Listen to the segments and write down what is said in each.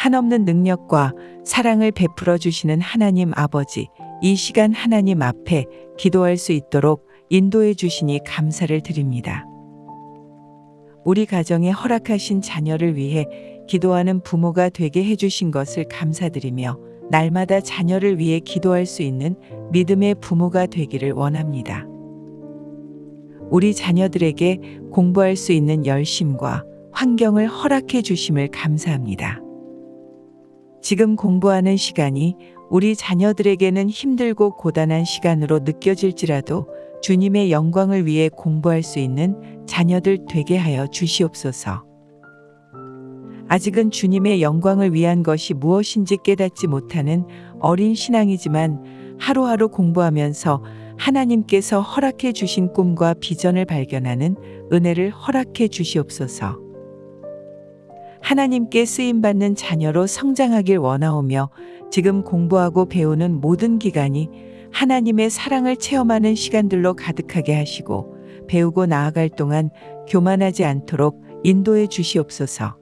한없는 능력과 사랑을 베풀어 주시는 하나님 아버지, 이 시간 하나님 앞에 기도할 수 있도록 인도해 주시니 감사를 드립니다. 우리 가정에 허락하신 자녀를 위해 기도하는 부모가 되게 해주신 것을 감사드리며 날마다 자녀를 위해 기도할 수 있는 믿음의 부모가 되기를 원합니다. 우리 자녀들에게 공부할 수 있는 열심과 환경을 허락해 주심을 감사합니다. 지금 공부하는 시간이 우리 자녀들에게는 힘들고 고단한 시간으로 느껴질지라도 주님의 영광을 위해 공부할 수 있는 자녀들 되게 하여 주시옵소서. 아직은 주님의 영광을 위한 것이 무엇인지 깨닫지 못하는 어린 신앙이지만 하루하루 공부하면서 하나님께서 허락해 주신 꿈과 비전을 발견하는 은혜를 허락해 주시옵소서. 하나님께 쓰임받는 자녀로 성장하길 원하오며 지금 공부하고 배우는 모든 기간이 하나님의 사랑을 체험하는 시간들로 가득하게 하시고 배우고 나아갈 동안 교만하지 않도록 인도해 주시옵소서.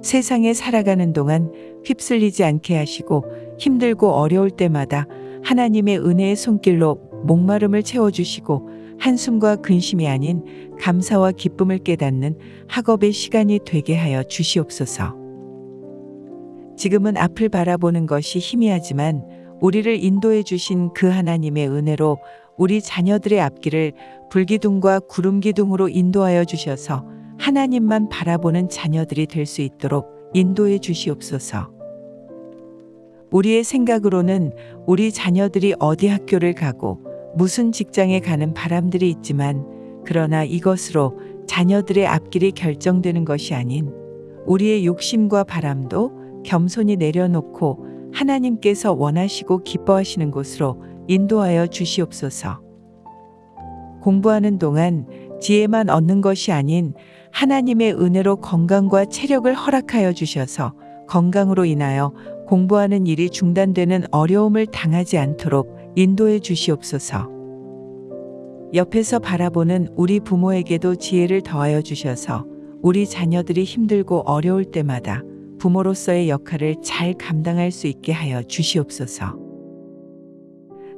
세상에 살아가는 동안 휩쓸리지 않게 하시고 힘들고 어려울 때마다 하나님의 은혜의 손길로 목마름을 채워주시고 한숨과 근심이 아닌 감사와 기쁨을 깨닫는 학업의 시간이 되게 하여 주시옵소서. 지금은 앞을 바라보는 것이 희미하지만 우리를 인도해 주신 그 하나님의 은혜로 우리 자녀들의 앞길을 불기둥과 구름기둥으로 인도하여 주셔서 하나님만 바라보는 자녀들이 될 수 있도록 인도해 주시옵소서. 우리의 생각으로는 우리 자녀들이 어디 학교를 가고 무슨 직장에 가는 바람들이 있지만 그러나 이것으로 자녀들의 앞길이 결정되는 것이 아닌 우리의 욕심과 바람도 겸손히 내려놓고 하나님께서 원하시고 기뻐하시는 곳으로 인도하여 주시옵소서. 공부하는 동안 지혜만 얻는 것이 아닌 하나님의 은혜로 건강과 체력을 허락하여 주셔서 건강으로 인하여 공부하는 일이 중단되는 어려움을 당하지 않도록 인도해 주시옵소서. 옆에서 바라보는 우리 부모에게도 지혜를 더하여 주셔서 우리 자녀들이 힘들고 어려울 때마다 부모로서의 역할을 잘 감당할 수 있게 하여 주시옵소서.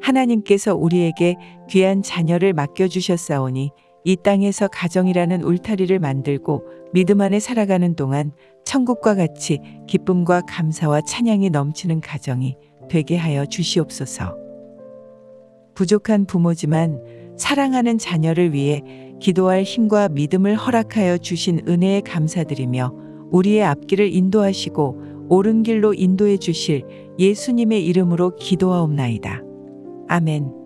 하나님께서 우리에게 귀한 자녀를 맡겨주셨사오니 이 땅에서 가정이라는 울타리를 만들고 믿음 안에 살아가는 동안 천국과 같이 기쁨과 감사와 찬양이 넘치는 가정이 되게 하여 주시옵소서. 부족한 부모지만 사랑하는 자녀를 위해 기도할 힘과 믿음을 허락하여 주신 은혜에 감사드리며 우리의 앞길을 인도하시고 옳은 길로 인도해 주실 예수님의 이름으로 기도하옵나이다. 아멘.